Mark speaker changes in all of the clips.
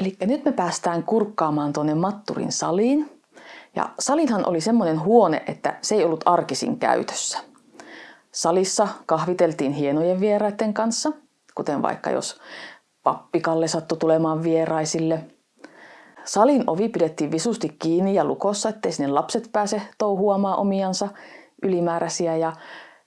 Speaker 1: Eli nyt me päästään kurkkaamaan tuonne Matturin saliin. Ja salinhan oli semmoinen huone, että se ei ollut arkisin käytössä. Salissa kahviteltiin hienojen vieraiden kanssa, kuten vaikka jos pappikalle sattui tulemaan vieraisille. Salin ovi pidettiin visusti kiinni ja lukossa, ettei sinne lapset pääse touhuamaan omiansa ylimääräisiä. Ja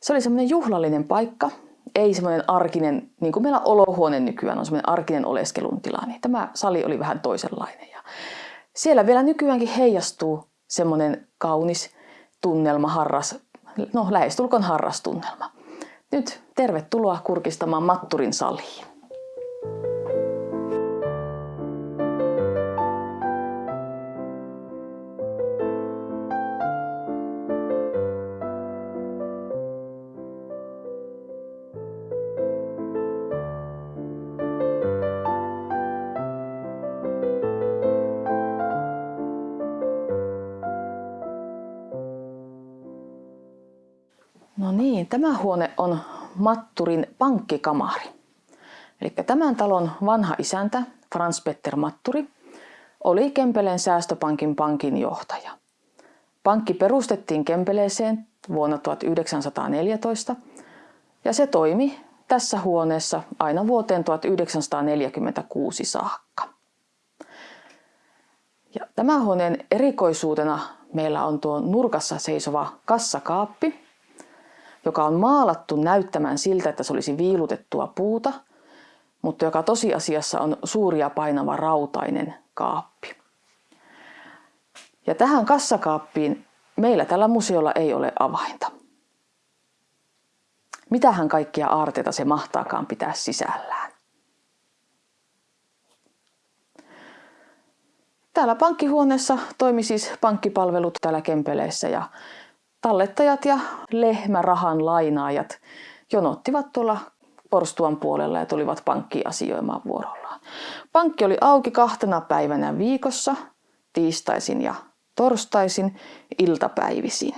Speaker 1: se oli semmoinen juhlallinen paikka, ei semmoinen arkinen, niin kuin meillä olohuone nykyään on semmoinen arkinen oleskelun tila, niin tämä sali oli vähän toisenlainen. Ja siellä vielä nykyäänkin heijastuu semmoinen kaunis tunnelma, harras, no lähestulkoon harrastunnelma. Nyt tervetuloa kurkistamaan Matturin saliin. No niin, tämä huone on Matturin pankkikamari. Eli tämän talon vanha isäntä, Frans Petter Matturi, oli Kempeleen säästöpankin pankin johtaja. Pankki perustettiin Kempeleeseen vuonna 1914 ja se toimi tässä huoneessa aina vuoteen 1946 saakka. Ja tämän huoneen erikoisuutena meillä on tuo nurkassa seisova kassakaappi, joka on maalattu näyttämään siltä, että se olisi viilutettua puuta, mutta joka tosiasiassa on suuri ja painava rautainen kaappi. Ja tähän kassakaappiin meillä tällä museolla ei ole avainta. Mitähän kaikkia aarteita se mahtaakaan pitää sisällään? Täällä pankkihuoneessa toimi siis pankkipalvelut täällä Kempeleessä ja tallettajat ja lehmärahan lainaajat jonottivat tuolla porstuan puolella ja tulivat pankkiin asioimaan vuorollaan. Pankki oli auki kahtena päivänä viikossa, tiistaisin ja torstaisin iltapäivisin.